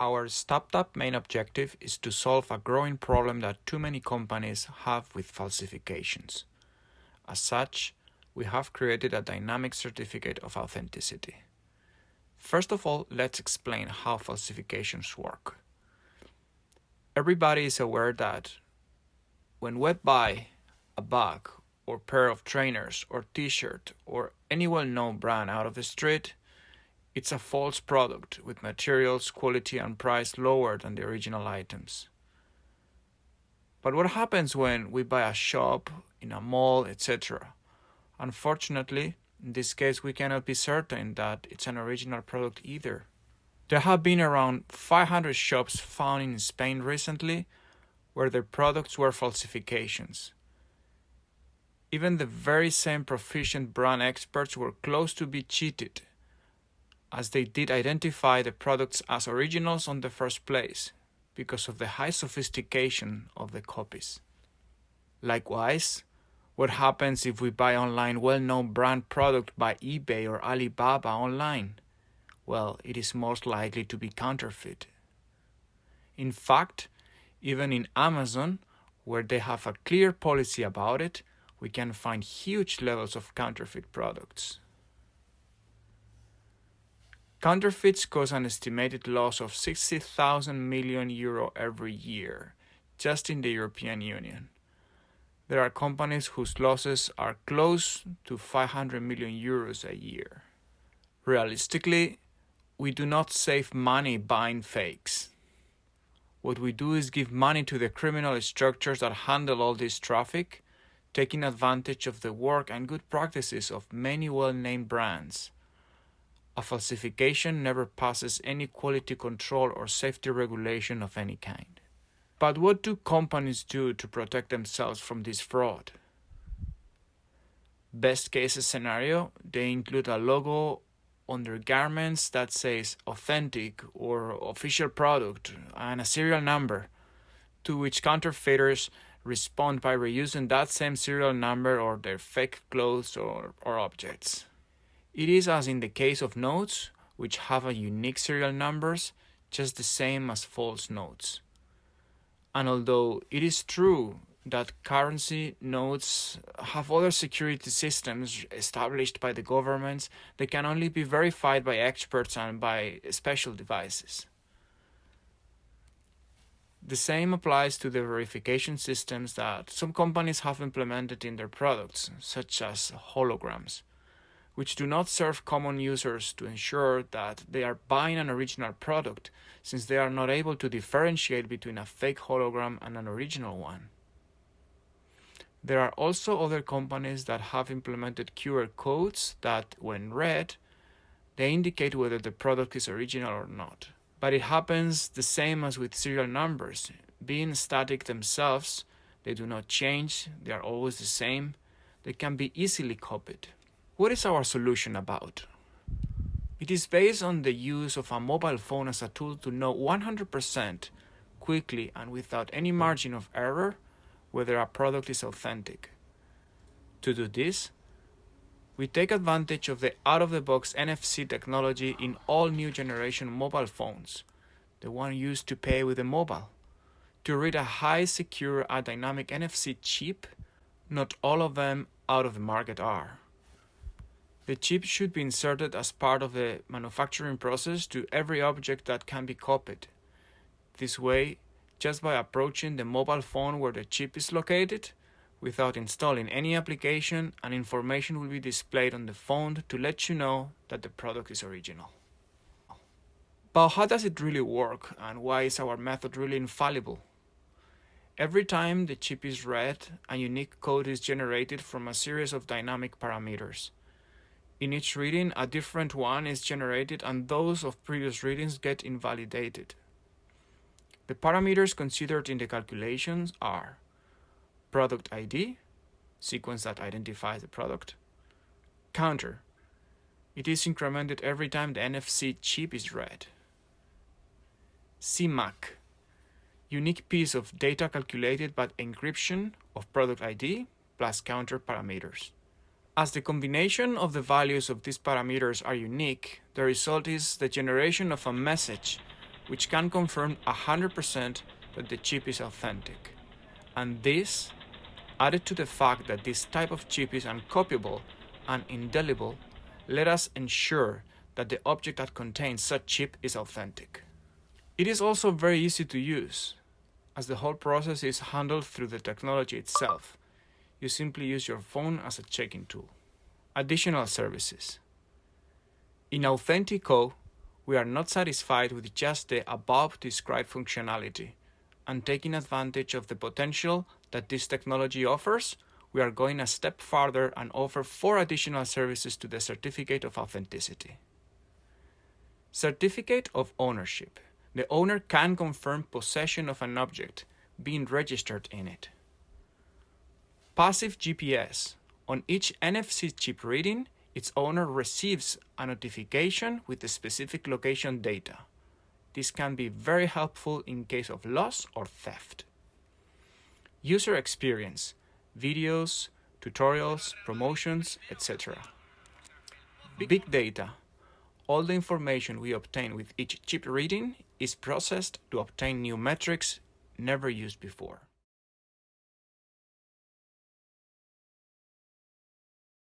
Our StopTap main objective is to solve a growing problem that too many companies have with falsifications. As such, we have created a dynamic certificate of authenticity. First of all, let's explain how falsifications work. Everybody is aware that when we buy a bag or pair of trainers or t-shirt or any well-known brand out of the street, it's a false product with materials, quality and price lower than the original items. But what happens when we buy a shop, in a mall, etc.? Unfortunately, in this case we cannot be certain that it's an original product either. There have been around 500 shops found in Spain recently where their products were falsifications. Even the very same proficient brand experts were close to be cheated as they did identify the products as originals on the first place because of the high sophistication of the copies. Likewise, what happens if we buy online well-known brand product by eBay or Alibaba online? Well, it is most likely to be counterfeit. In fact, even in Amazon, where they have a clear policy about it, we can find huge levels of counterfeit products. Counterfeits cause an estimated loss of 60,000 million euro every year, just in the European Union. There are companies whose losses are close to 500 million euros a year. Realistically, we do not save money buying fakes. What we do is give money to the criminal structures that handle all this traffic, taking advantage of the work and good practices of many well-named brands. A falsification never passes any quality control or safety regulation of any kind. But what do companies do to protect themselves from this fraud? Best case scenario, they include a logo on their garments that says authentic or official product and a serial number, to which counterfeiters respond by reusing that same serial number or their fake clothes or, or objects. It is as in the case of notes, which have a unique serial numbers, just the same as false notes. And although it is true that currency notes have other security systems established by the governments, they can only be verified by experts and by special devices. The same applies to the verification systems that some companies have implemented in their products, such as holograms which do not serve common users to ensure that they are buying an original product, since they are not able to differentiate between a fake hologram and an original one. There are also other companies that have implemented QR codes that, when read, they indicate whether the product is original or not. But it happens the same as with serial numbers. Being static themselves, they do not change, they are always the same, they can be easily copied. What is our solution about? It is based on the use of a mobile phone as a tool to know 100% quickly and without any margin of error whether a product is authentic. To do this, we take advantage of the out-of-the-box NFC technology in all new generation mobile phones, the one used to pay with a mobile. To read a high secure dynamic NFC chip, not all of them out of the market are. The chip should be inserted as part of the manufacturing process to every object that can be copied. This way, just by approaching the mobile phone where the chip is located, without installing any application, and information will be displayed on the phone to let you know that the product is original. But how does it really work and why is our method really infallible? Every time the chip is read, a unique code is generated from a series of dynamic parameters. In each reading, a different one is generated and those of previous readings get invalidated. The parameters considered in the calculations are product ID, sequence that identifies the product, counter, it is incremented every time the NFC chip is read, CMAC, unique piece of data calculated by encryption of product ID plus counter parameters. As the combination of the values of these parameters are unique, the result is the generation of a message which can confirm 100% that the chip is authentic. And this, added to the fact that this type of chip is uncopyable and indelible, let us ensure that the object that contains such chip is authentic. It is also very easy to use, as the whole process is handled through the technology itself. You simply use your phone as a checking tool. Additional services. In Authentico, we are not satisfied with just the above described functionality, and taking advantage of the potential that this technology offers, we are going a step further and offer four additional services to the Certificate of Authenticity. Certificate of Ownership. The owner can confirm possession of an object being registered in it. Passive GPS. On each NFC chip reading, its owner receives a notification with the specific location data. This can be very helpful in case of loss or theft. User experience, videos, tutorials, promotions, etc. Big data. All the information we obtain with each chip reading is processed to obtain new metrics never used before.